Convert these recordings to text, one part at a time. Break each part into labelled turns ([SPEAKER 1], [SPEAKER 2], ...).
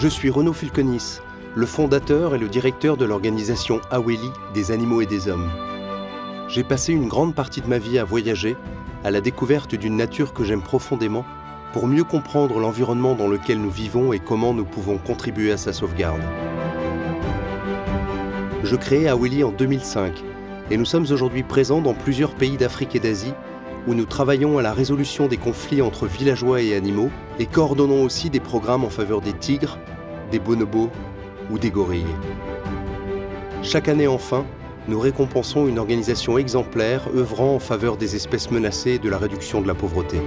[SPEAKER 1] Je suis Renaud Fulconis, le fondateur et le directeur de l'organisation Aweli des animaux et des hommes. J'ai passé une grande partie de ma vie à voyager, à la découverte d'une nature que j'aime profondément, pour mieux comprendre l'environnement dans lequel nous vivons et comment nous pouvons contribuer à sa sauvegarde. Je créai Aweli en 2005 et nous sommes aujourd'hui présents dans plusieurs pays d'Afrique et d'Asie où nous travaillons à la résolution des conflits entre villageois et animaux et coordonnons aussi des programmes en faveur des tigres, des bonobos ou des gorilles. Chaque année enfin, nous récompensons une organisation exemplaire œuvrant en faveur des espèces menacées et de la réduction de la pauvreté.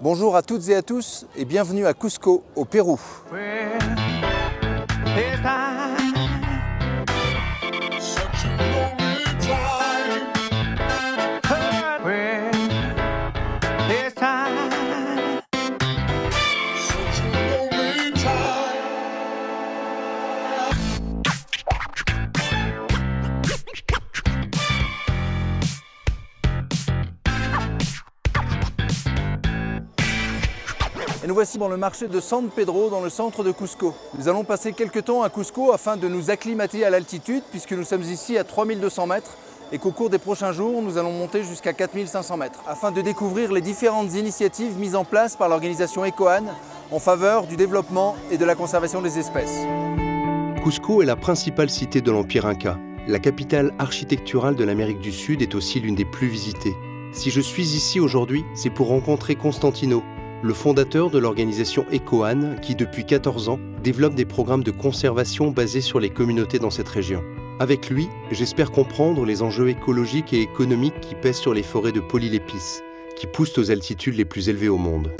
[SPEAKER 2] Bonjour à toutes et à tous et bienvenue à Cusco, au Pérou. Voici dans le marché de San Pedro, dans le centre de Cusco. Nous allons passer quelques temps à Cusco afin de nous acclimater à l'altitude, puisque nous sommes ici à 3200 mètres et qu'au cours des prochains jours, nous allons monter jusqu'à 4500 mètres, afin de découvrir les différentes initiatives mises en place par l'organisation ECOAN en faveur du développement et de la conservation des espèces.
[SPEAKER 1] Cusco est la principale cité de l'Empire Inca. La capitale architecturale de l'Amérique du Sud est aussi l'une des plus visitées. Si je suis ici aujourd'hui, c'est pour rencontrer Constantino, le fondateur de l'organisation ECOAN qui, depuis 14 ans, développe des programmes de conservation basés sur les communautés dans cette région. Avec lui, j'espère comprendre les enjeux écologiques et économiques qui pèsent sur les forêts de polylépices, qui poussent aux altitudes les plus élevées au monde.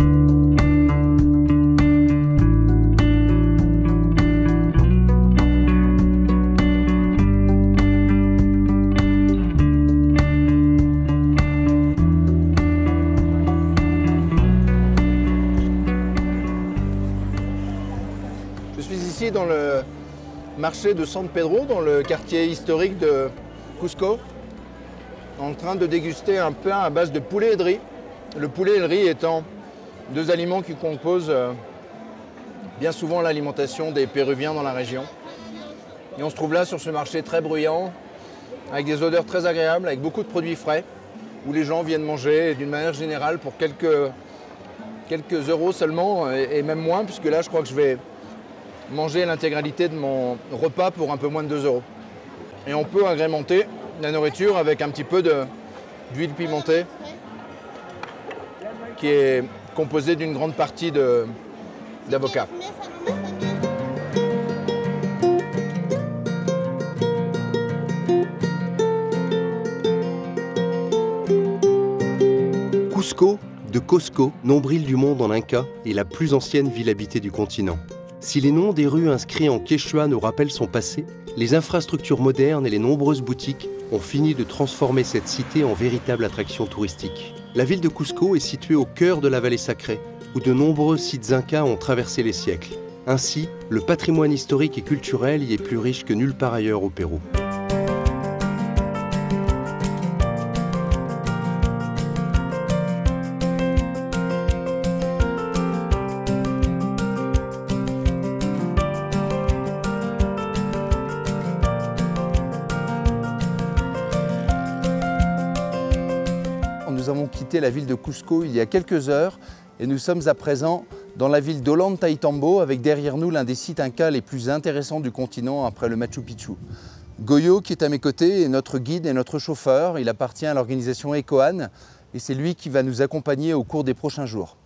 [SPEAKER 2] Suis ici dans le marché de San Pedro, dans le quartier historique de Cusco, en train de déguster un pain à base de poulet et de riz. Le poulet et le riz étant deux aliments qui composent euh, bien souvent l'alimentation des Péruviens dans la région. Et on se trouve là sur ce marché très bruyant, avec des odeurs très agréables, avec beaucoup de produits frais, où les gens viennent manger d'une manière générale pour quelques, quelques euros seulement, et même moins, puisque là je crois que je vais manger l'intégralité de mon repas pour un peu moins de 2 euros. Et on peut agrémenter la nourriture avec un petit peu d'huile pimentée qui est composée d'une grande partie d'avocat.
[SPEAKER 1] Cusco, de Cosco, nombril du monde en Inca, est la plus ancienne ville habitée du continent. Si les noms des rues inscrits en quechua nous rappellent son passé, les infrastructures modernes et les nombreuses boutiques ont fini de transformer cette cité en véritable attraction touristique. La ville de Cusco est située au cœur de la vallée sacrée, où de nombreux sites incas ont traversé les siècles. Ainsi, le patrimoine historique et culturel y est plus riche que nulle part ailleurs au Pérou.
[SPEAKER 2] Nous avons quitté la ville de Cusco il y a quelques heures et nous sommes à présent dans la ville d'Ollantaytambo avec derrière nous l'un des sites incas les plus intéressants du continent après le Machu Picchu. Goyo qui est à mes côtés est notre guide et notre chauffeur. Il appartient à l'organisation ECOAN et c'est lui qui va nous accompagner au cours des prochains jours.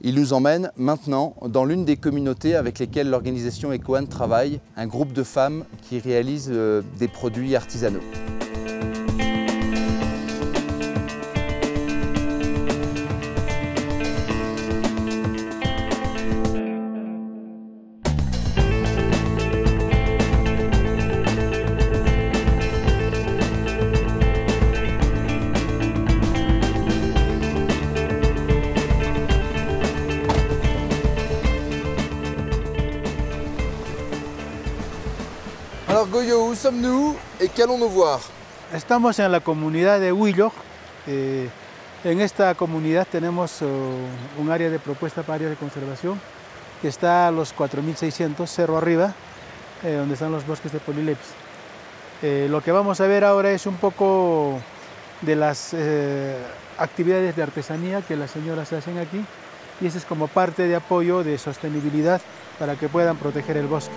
[SPEAKER 2] Il nous emmène maintenant dans l'une des communautés avec lesquelles l'organisation ECOAN travaille, un groupe de femmes qui réalisent euh, des produits artisanaux. Goyo, où sommes-nous et qu'allons-nous voir
[SPEAKER 3] Estamos en la comunidad de Huillo. eh, En esta comunidad tenemos uh, un área de propuesta para área de conservación que está a los 4.600, cerro arriba, eh, donde están los bosques de polilepis. Eh, lo que vamos a ver ahora es un poco de las eh, actividades de artesanía que las señoras hacen aquí y eso es como parte de apoyo de sostenibilidad para que puedan proteger el bosque.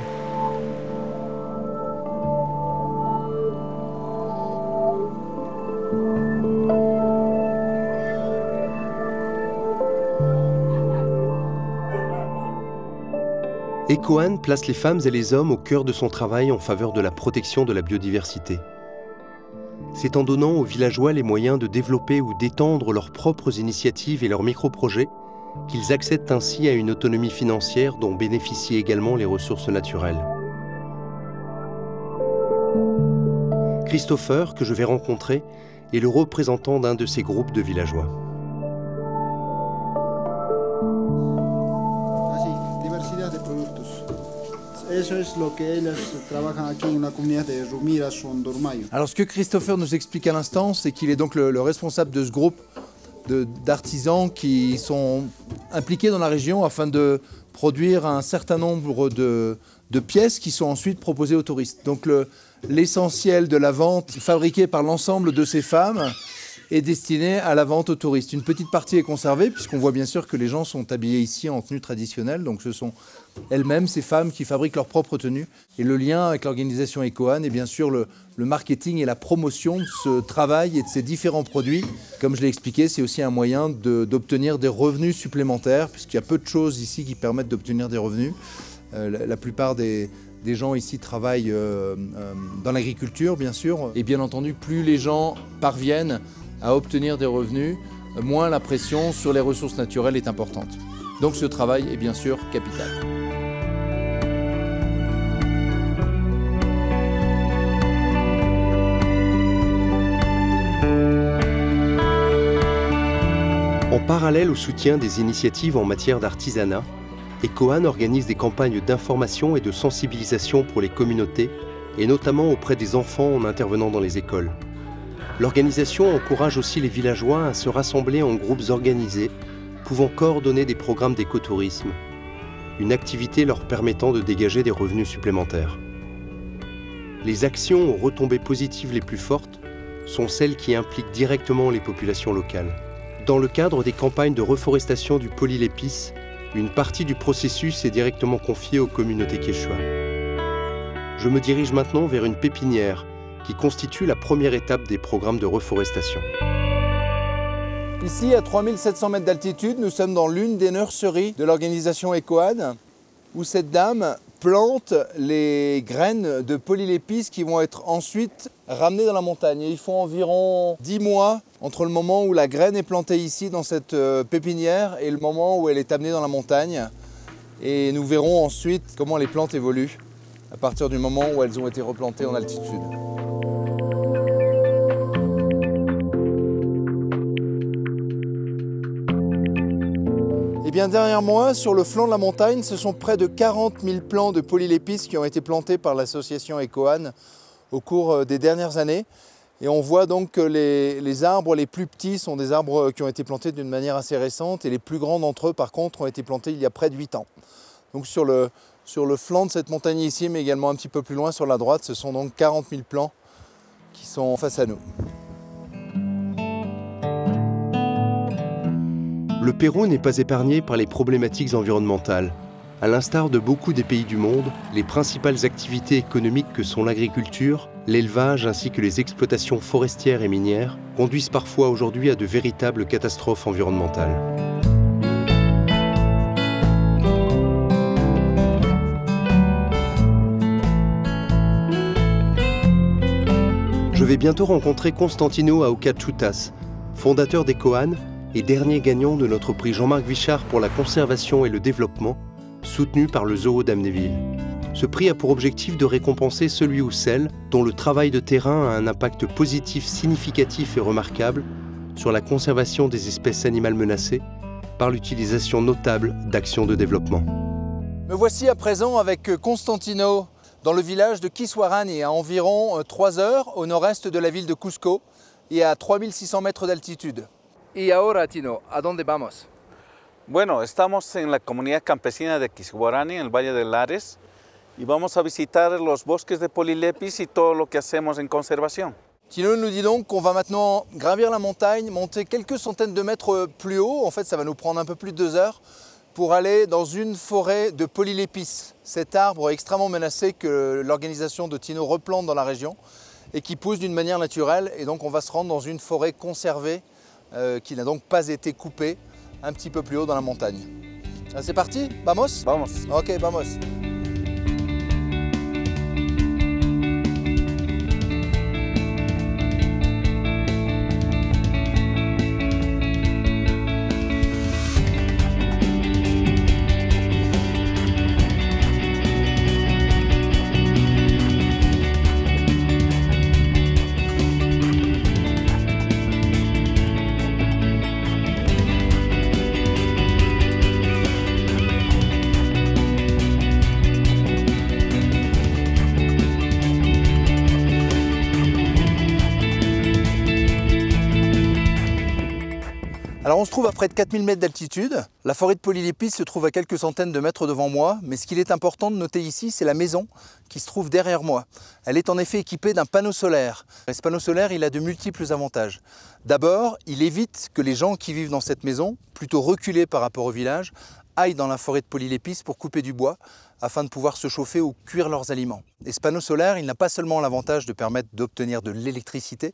[SPEAKER 1] Ecoan place les femmes et les hommes au cœur de son travail en faveur de la protection de la biodiversité. C'est en donnant aux villageois les moyens de développer ou d'étendre leurs propres initiatives et leurs micro-projets qu'ils accèdent ainsi à une autonomie financière dont bénéficient également les ressources naturelles. Christopher, que je vais rencontrer, est le représentant d'un de ces groupes de villageois.
[SPEAKER 2] Alors ce que Christopher nous explique à l'instant, c'est qu'il est donc le, responsable de ce groupe d'artisans qui sont impliqués dans la région afin de produire un certain nombre de, pièces qui sont ensuite proposées aux touristes. Donc l'essentiel de la vente fabriquée par l'ensemble de ces femmes est destiné à la vente aux touristes. Une petite partie est conservée, puisqu'on voit bien sûr que les gens sont habillés ici en tenue traditionnelle, donc ce sont elles-mêmes, ces femmes, qui fabriquent leurs propres tenues. Et le lien avec l'organisation EcoAn est bien sûr le, marketing et la promotion de ce travail et de ces différents produits. Comme je l'ai expliqué, c'est aussi un moyen d'obtenir des revenus supplémentaires, puisqu'il y a peu de choses ici qui permettent d'obtenir des revenus. Euh, la, plupart des, gens ici travaillent euh, euh, dans l'agriculture, bien sûr. Et bien entendu, plus les gens parviennent à obtenir des revenus, moins la pression sur les ressources naturelles est importante. Donc ce travail est bien sûr capital.
[SPEAKER 1] En parallèle au soutien des initiatives en matière d'artisanat, ECOAN organise des campagnes d'information et de sensibilisation pour les communautés, et notamment auprès des enfants en intervenant dans les écoles. L'organisation encourage aussi les villageois à se rassembler en groupes organisés, pouvant coordonner des programmes d'écotourisme, une activité leur permettant de dégager des revenus supplémentaires. Les actions aux retombées positives les plus fortes sont celles qui impliquent directement les populations locales. Dans le cadre des campagnes de reforestation du polylépice, une partie du processus est directement confiée aux communautés quechua. Je me dirige maintenant vers une pépinière qui constitue la première étape des programmes de reforestation.
[SPEAKER 2] Ici, à 3700 mètres d'altitude, nous sommes dans l'une des nurseries de l'organisation EcoAD, où cette dame plante les graines de polylépices qui vont être ensuite ramenées dans la montagne. il faut environ 10 mois entre le moment où la graine est plantée ici dans cette euh, pépinière et le moment où elle est amenée dans la montagne. Et nous verrons ensuite comment les plantes évoluent à partir du moment où elles ont été replantées en altitude. Eh bien derrière moi, sur le flanc de la montagne, ce sont près de 40 000 plants de polylépices qui ont été plantés par l'association EcoAN au cours euh, des dernières années. Et on voit donc que les, arbres les plus petits sont des arbres qui ont été plantés d'une manière assez récente et les plus grands d'entre eux par contre ont été plantés il y a près de 8 ans. Donc sur le, sur le flanc de cette montagne ici, mais également un petit peu plus loin sur la droite, ce sont donc 40 000 plants qui sont face à nous.
[SPEAKER 1] Le Pérou n'est pas épargné par les problématiques environnementales. À l'instar de beaucoup des pays du monde, les principales activités économiques que sont l'agriculture, l'élevage ainsi que les exploitations forestières et minières conduisent parfois aujourd'hui à de véritables catastrophes environnementales. Je vais bientôt rencontrer Constantino Aucachutas, fondateur des Coan et dernier gagnant de notre prix Jean-Marc Vichard pour la conservation et le développement, soutenu par le Zoo d'Amnéville. Ce prix a pour objectif de récompenser celui ou celle dont le travail de terrain a un impact positif significatif et remarquable sur la conservation des espèces animales menacées par l'utilisation notable d'actions de développement.
[SPEAKER 2] Me voici à présent avec Constantino dans le village de Kiswarani, à environ 3 heures au nord-est de la ville de Cusco et à 3600 mètres d'altitude. Y ahora, Tino, ¿a dónde vamos?
[SPEAKER 4] Bueno, estamos en la comunidad campesina de Quisguarani, en el Valle de Lares, y vamos a visitar los bosques de Polylepis y todo lo que hacemos en conservación.
[SPEAKER 2] Tino nous dit donc qu'on va maintenant gravir la montagne, monter quelques centaines de mètres plus haut. En fait, ça va nous prendre un peu plus de deux heures pour aller dans une forêt de polylépis, cet arbre extrêmement menacé que l'organisation de Tino replante dans la région et qui pousse d'une manière naturelle. Et donc, on va se rendre dans une forêt conservée euh, qui n'a donc pas été coupée un petit peu plus haut dans la montagne. Ah, C'est parti Vamos
[SPEAKER 4] Vamos.
[SPEAKER 2] Ok, vamos. Se trouve à près de 4000 mètres d'altitude. La forêt de Polylépis se trouve à quelques centaines de mètres devant moi, mais ce qu'il est important de noter ici, c'est la maison qui se trouve derrière moi. Elle est en effet équipée d'un panneau solaire. Ce panneau solaire, il a de multiples avantages. D'abord, il évite que les gens qui vivent dans cette maison, plutôt reculés par rapport au village, aillent dans la forêt de Polylépis pour couper du bois afin de pouvoir se chauffer ou cuire leurs aliments. Et ce panneau solaire, il n'a pas seulement l'avantage de permettre d'obtenir de l'électricité,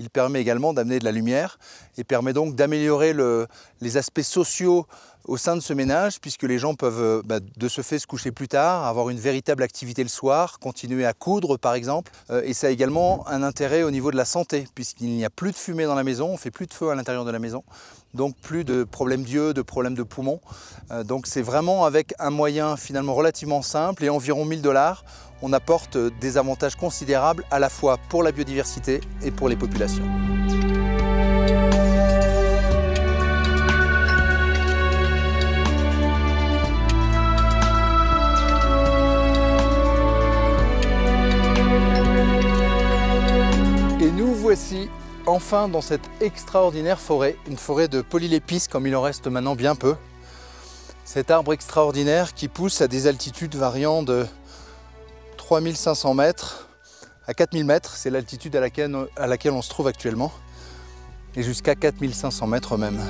[SPEAKER 2] il permet également d'amener de la lumière et permet donc d'améliorer le- les aspects sociaux au sein de ce ménage, puisque les gens peuvent euh, bah, de ce fait se coucher plus tard, avoir une véritable activité le soir, continuer à coudre par exemple. Euh, et ça a également un intérêt au niveau de la santé, puisqu'il n'y a plus de fumée dans la maison, on fait plus de feu à l'intérieur de la maison, donc plus de problèmes d'yeux, de problèmes de poumons. Euh, donc c'est vraiment avec un moyen finalement relativement simple et environ 1000 dollars, on apporte des avantages considérables à la fois pour la biodiversité et pour les populations. Et nous voici enfin dans cette extraordinaire forêt, une forêt de polylépis comme il en reste maintenant bien peu. Cet arbre extraordinaire qui pousse à des altitudes variant de 3500 mètres à 4000 mètres, c'est l'altitude à laquelle, on se trouve actuellement, et jusqu'à 4500 mètres même.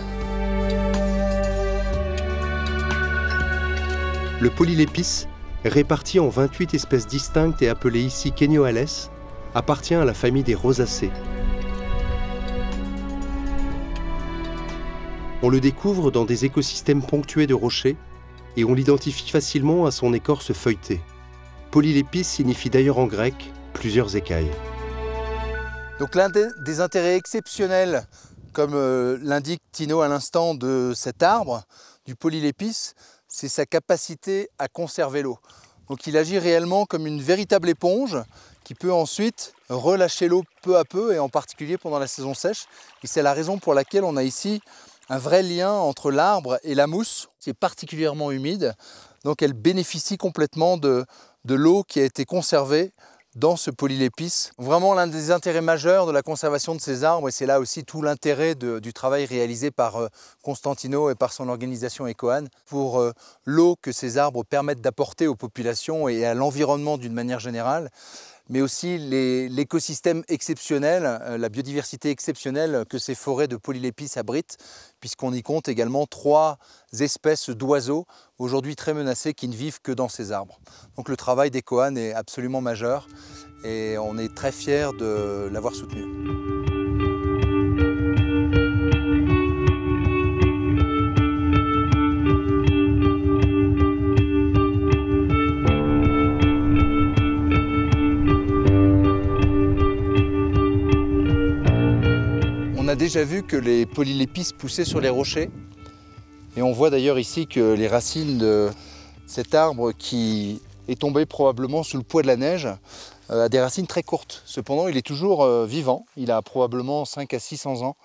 [SPEAKER 1] Le polylépis, réparti en 28 espèces distinctes et appelé ici Kenyoales, appartient à la famille des rosacées. On le découvre dans des écosystèmes ponctués de rochers et on l'identifie facilement à son écorce feuilletée. Polylépis signifie d'ailleurs en grec plusieurs écailles.
[SPEAKER 2] Donc l'un des, intérêts exceptionnels, comme euh, l'indique Tino à l'instant, de cet arbre, du polylépis, c'est sa capacité à conserver l'eau. Donc il agit réellement comme une véritable éponge qui peut ensuite relâcher l'eau peu à peu et en particulier pendant la saison sèche. Et c'est la raison pour laquelle on a ici un vrai lien entre l'arbre et la mousse qui est particulièrement humide. Donc elle bénéficie complètement de, l'eau qui a été conservée dans ce polylépis. Vraiment l'un des intérêts majeurs de la conservation de ces arbres, et c'est là aussi tout l'intérêt du travail réalisé par euh, Constantino et par son organisation Ecoan, pour euh, l'eau que ces arbres permettent d'apporter aux populations et à l'environnement d'une manière générale, mais aussi l'écosystème exceptionnel, euh, la biodiversité exceptionnelle que ces forêts de polylépis abritent, puisqu'on y compte également trois espèces d'oiseaux, aujourd'hui très menacées, qui ne vivent que dans ces arbres. Donc le travail d'Ecoan est absolument majeur et on est très fiers de l'avoir soutenu. A déjà vu que les polylépis poussaient sur les rochers et on voit d'ailleurs ici que les racines de cet arbre qui est tombé probablement sous le poids de la neige euh, a des racines très courtes. Cependant, il est toujours euh, vivant, il a probablement 5 à 600 ans,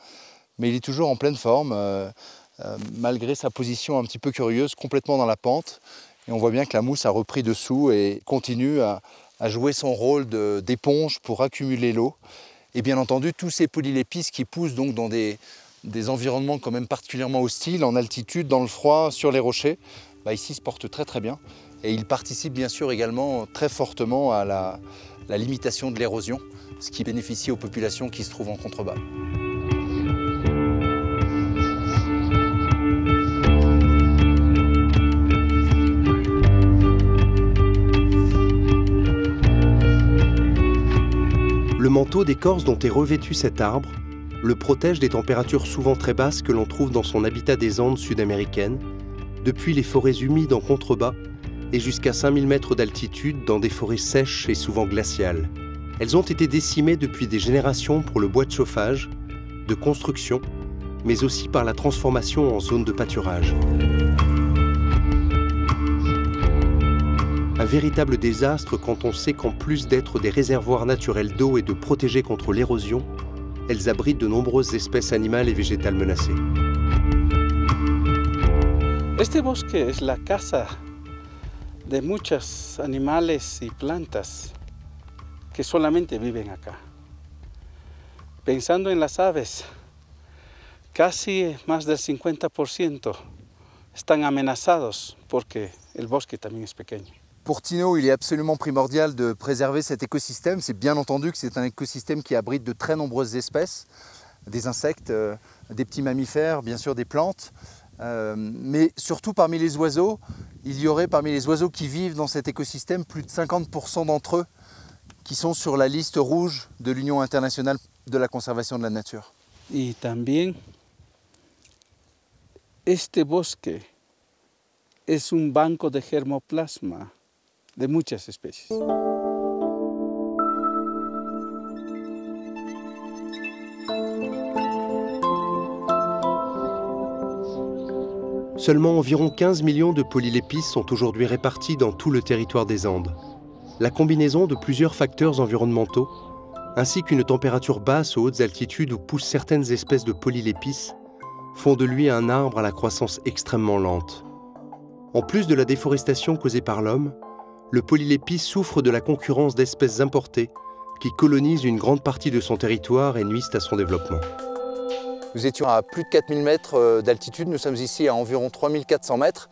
[SPEAKER 2] mais il est toujours en pleine forme, euh, malgré sa position un petit peu curieuse, complètement dans la pente. Et on voit bien que la mousse a repris dessous et continue à, jouer son rôle d'éponge pour accumuler l'eau. Et bien entendu, tous ces polylépis qui poussent dans des, environnements quand même particulièrement hostiles, en altitude, dans le froid, sur les rochers, bah, ici se porte très très bien. Et il participe bien sûr également très fortement à la limitation de l'érosion, ce qui bénéficie aux populations qui se trouvent en contrebas.
[SPEAKER 1] Manteau d'écorce dont est revêtu cet arbre le protège des températures souvent très basses que l'on trouve dans son habitat des Andes sud-américaines, depuis les forêts humides en contrebas et jusqu'à 5000 mètres d'altitude dans des forêts sèches et souvent glaciales. Elles ont été décimées depuis des générations pour le bois de chauffage, de construction, mais aussi par la transformation en zone de pâturage. Un véritable désastre quand on sait qu'en plus d'être des réservoirs naturels d'eau et de protéger contre l'érosion, elles abritent de nombreuses espèces animales et végétales menacées.
[SPEAKER 5] Este bosque es la casa de muchos animales y plantas que solamente viven acá. Pensando en las aves, casi más del 50% están amenazados porque el bosque también es pequeño.
[SPEAKER 2] Pour Tino, il est absolument primordial de préserver cet écosystème. C'est bien entendu que c'est un écosystème qui abrite de très nombreuses espèces, des insectes, euh, des petits mammifères, bien sûr des plantes. Euh, mais surtout parmi les oiseaux, il y aurait parmi les oiseaux qui vivent dans cet écosystème plus de 50% d'entre eux qui sont sur la liste rouge de l'Union internationale de la conservation de la nature.
[SPEAKER 5] Y también este bosque es un banco de germoplasma de.
[SPEAKER 1] Seulement environ 15 millions de polylépistes sont aujourd'hui répartis dans tout le territoire des Andes. La combinaison de plusieurs facteurs environnementaux, ainsi qu'une température basse aux hautes altitudes où poussent certaines espèces de polylépistes, font de lui un arbre à la croissance extrêmement lente. En plus de la déforestation causée par l'homme, le polylépi souffre de la concurrence d'espèces importées qui colonisent une grande partie de son territoire et nuisent à son développement.
[SPEAKER 2] Nous étions à plus de 4000 mètres euh, d'altitude, nous sommes ici à environ 3400 mètres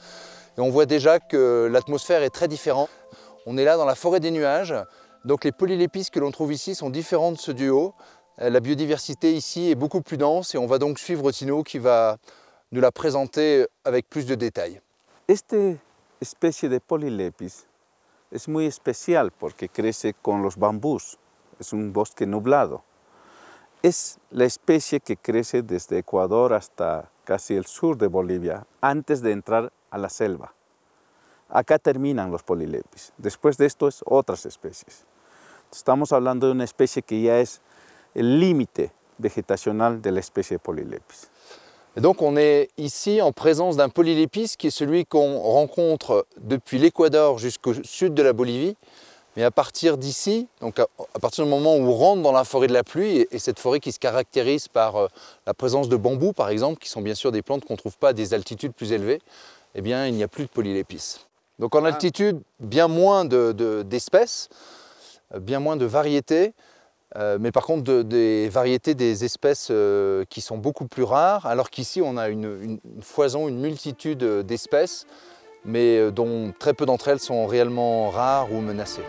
[SPEAKER 2] et on voit déjà que l'atmosphère est très différente. On est là dans la forêt des nuages, donc les polylépistes que l'on trouve ici sont différents de ceux du haut. Euh, la biodiversité ici est beaucoup plus dense et on va donc suivre Tino qui va nous la présenter avec plus de détails.
[SPEAKER 5] Esta especie de polylepis es muy especial porque crece con los bambús, es un bosque nublado. Es la especie que crece desde Ecuador hasta casi el sur de Bolivia, antes de entrar a la selva. Acá terminan los polilepis. Después de esto es otras especies. Estamos hablando de una especie que ya es el límite vegetacional de la especie de polilepis.
[SPEAKER 2] Et donc on est ici en présence d'un polylépice qui est celui qu'on rencontre depuis l'Équateur jusqu'au sud de la Bolivie. Mais à partir d'ici, donc à, partir du moment où on rentre dans la forêt de la pluie, et, cette forêt qui se caractérise par euh, la présence de bambous par exemple, qui sont bien sûr des plantes qu'on ne trouve pas à des altitudes plus élevées, eh bien il n'y a plus de polylépice. Donc en ah. altitude, bien moins d'espèces, de, bien moins de variétés, euh, mais par contre des variétés des espèces euh, qui sont beaucoup plus rares, alors qu'ici on a une, foison, une multitude d'espèces, mais euh, dont très peu d'entre elles sont réellement rares ou menacées.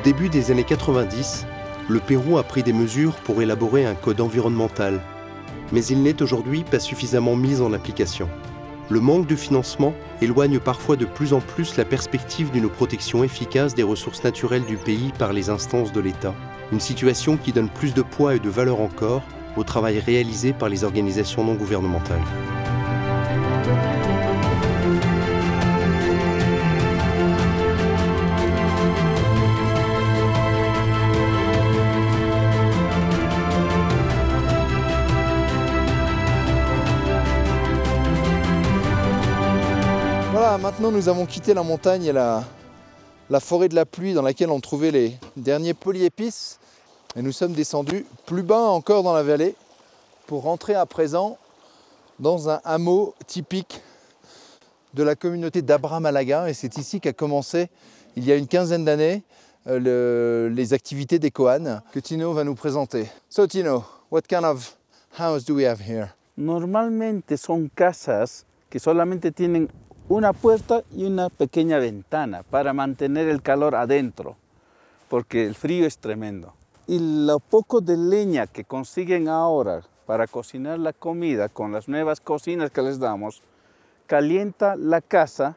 [SPEAKER 1] Au début des années 90, le Pérou a pris des mesures pour élaborer un code environnemental, mais il n'est aujourd'hui pas suffisamment mis en application. Le manque de financement éloigne parfois de plus en plus la perspective d'une protection efficace des ressources naturelles du pays par les instances de l'État, une situation qui donne plus de poids et de valeur encore au travail réalisé par les organisations non gouvernementales.
[SPEAKER 2] Maintenant nous avons quitté la montagne et la, forêt de la pluie dans laquelle on trouvait les derniers polyépices et nous sommes descendus plus bas encore dans la vallée pour rentrer à présent dans un hameau typique de la communauté d'Abra-Malaga et c'est ici qu'a commencé il y a une quinzaine d'années euh, les activités des Kohan que Tino va nous présenter. So Tino, what kind of house do we have here?
[SPEAKER 5] Normalmente son casas que solamente tienen una puerta y una pequeña ventana para mantener el calor adentro, porque el frío es tremendo. Y lo poco de leña que consiguen ahora para cocinar la comida con las nuevas cocinas que les damos, calienta la casa,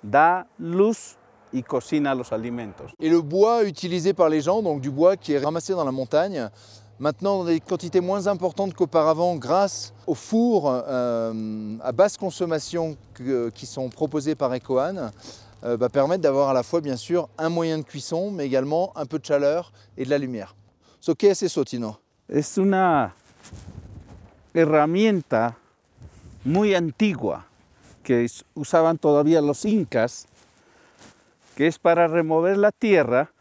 [SPEAKER 5] da luz y cocina los alimentos.
[SPEAKER 2] Et le bois utilisé par les gens, donc du bois qui est ramassé dans la montagne, maintenant dans des quantités moins importantes qu'auparavant grâce aux fours euh, à basse consommation qui sont proposés par Ecoan, euh, va permettre d'avoir à la fois bien sûr un moyen de cuisson, mais également un peu de chaleur et de la lumière. So, ¿Qué es eso, Tino?
[SPEAKER 5] Es una herramienta muy antigua que usaban todavía los incas, que es para remover la tierra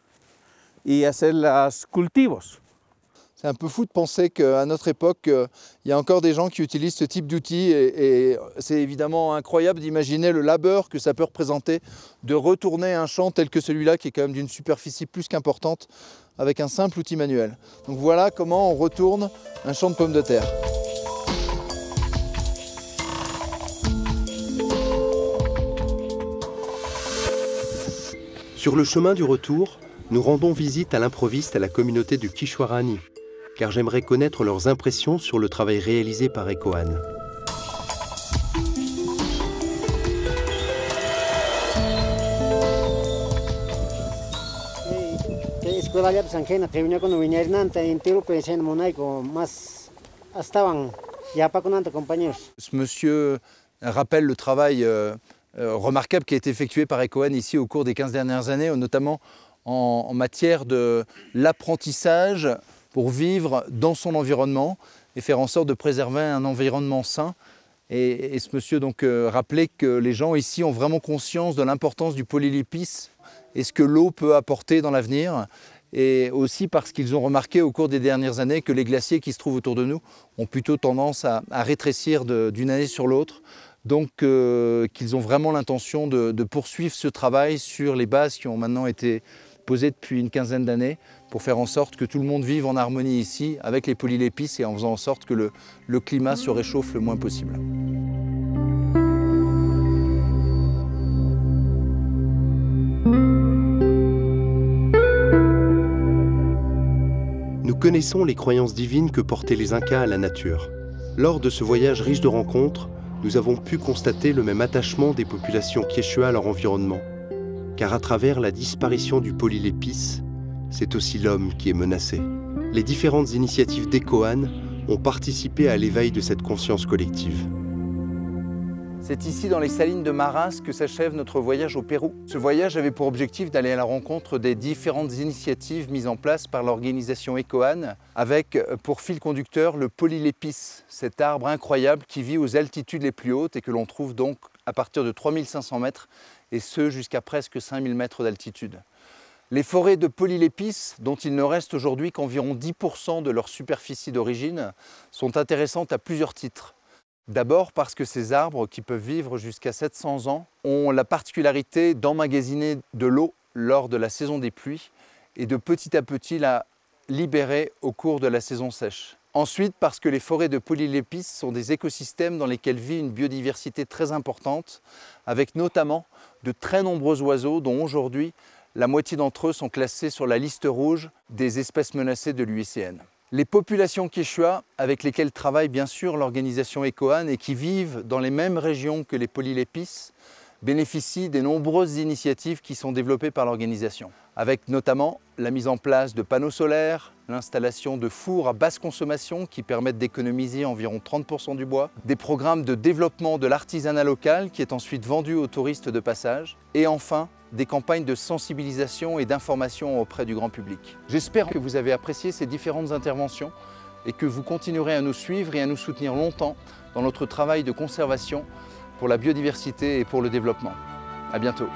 [SPEAKER 5] y hacer los cultivos.
[SPEAKER 2] C'est un peu fou de penser qu'à notre époque, euh, il y a encore des gens qui utilisent ce type d'outils et, et c'est évidemment incroyable d'imaginer le labeur que ça peut représenter de retourner un champ tel que celui-là qui est quand même d'une superficie plus qu'importante avec un simple outil manuel. Donc voilà comment on retourne un champ de pommes de terre.
[SPEAKER 1] Sur le chemin du retour, nous rendons visite à l'improviste à la communauté du Kishwarani, car j'aimerais connaître leurs impressions sur le travail réalisé par Ecoan.
[SPEAKER 6] Escuela en tiro en monaico más estaban ya compañeros.
[SPEAKER 2] Ce monsieur rappelle le travail euh, euh, remarquable qui a été effectué par Ecoan ici au cours des 15 dernières années, notamment en, en matière de l'apprentissage pour vivre dans son environnement et faire en sorte de préserver un environnement sain. Et, ce monsieur donc euh, rappelait que les gens ici ont vraiment conscience de l'importance du polylipice et ce que l'eau peut apporter dans l'avenir. Et aussi parce qu'ils ont remarqué au cours des dernières années que les glaciers qui se trouvent autour de nous ont plutôt tendance à, rétrécir d'une année sur l'autre. Donc euh, qu'ils ont vraiment l'intention de poursuivre ce travail sur les bases qui ont maintenant été posées depuis une quinzaine d'années pour faire en sorte que tout le monde vive en harmonie ici avec les polylépices et en faisant en sorte que le, climat se réchauffe le moins possible.
[SPEAKER 1] Nous connaissons les croyances divines que portaient les Incas à la nature. Lors de ce voyage riche de rencontres, nous avons pu constater le même attachement des populations Quechua à leur environnement. Car à travers la disparition du polylépice, c'est aussi l'homme qui est menacé. Les différentes initiatives d'Ecoan ont participé à l'éveil de cette conscience collective.
[SPEAKER 2] C'est ici dans les salines de Maras que s'achève notre voyage au Pérou. Ce voyage avait pour objectif d'aller à la rencontre des différentes initiatives mises en place par l'organisation ECOAN avec euh, pour fil conducteur le polylépice, cet arbre incroyable qui vit aux altitudes les plus hautes et que l'on trouve donc à partir de 3500 mètres et ce jusqu'à presque 5000 mètres d'altitude. Les forêts de polylépices, dont il ne reste aujourd'hui qu'environ 10% de leur superficie d'origine, sont intéressantes à plusieurs titres. D'abord parce que ces arbres, qui peuvent vivre jusqu'à 700 ans, ont la particularité d'emmagasiner de l'eau lors de la saison des pluies et de petit à petit la libérer au cours de la saison sèche. Ensuite, parce que les forêts de polylépices sont des écosystèmes dans lesquels vit une biodiversité très importante, avec notamment de très nombreux oiseaux dont aujourd'hui la moitié d'entre eux sont classés sur la liste rouge des espèces menacées de l'UICN. Les populations quechua, avec lesquelles travaille bien sûr l'organisation ECOAN et qui vivent dans les mêmes régions que les polylépices, bénéficient des nombreuses initiatives qui sont développées par l'organisation, avec notamment la mise en place de panneaux solaires, l'installation de fours à basse consommation qui permettent d'économiser environ 30% du bois, des programmes de développement de l'artisanat local qui est ensuite vendu aux touristes de passage, et enfin des campagnes de sensibilisation et d'information auprès du grand public. J'espère que vous avez apprécié ces différentes interventions et que vous continuerez à nous suivre et à nous soutenir longtemps dans notre travail de conservation pour la biodiversité et pour le développement. À bientôt.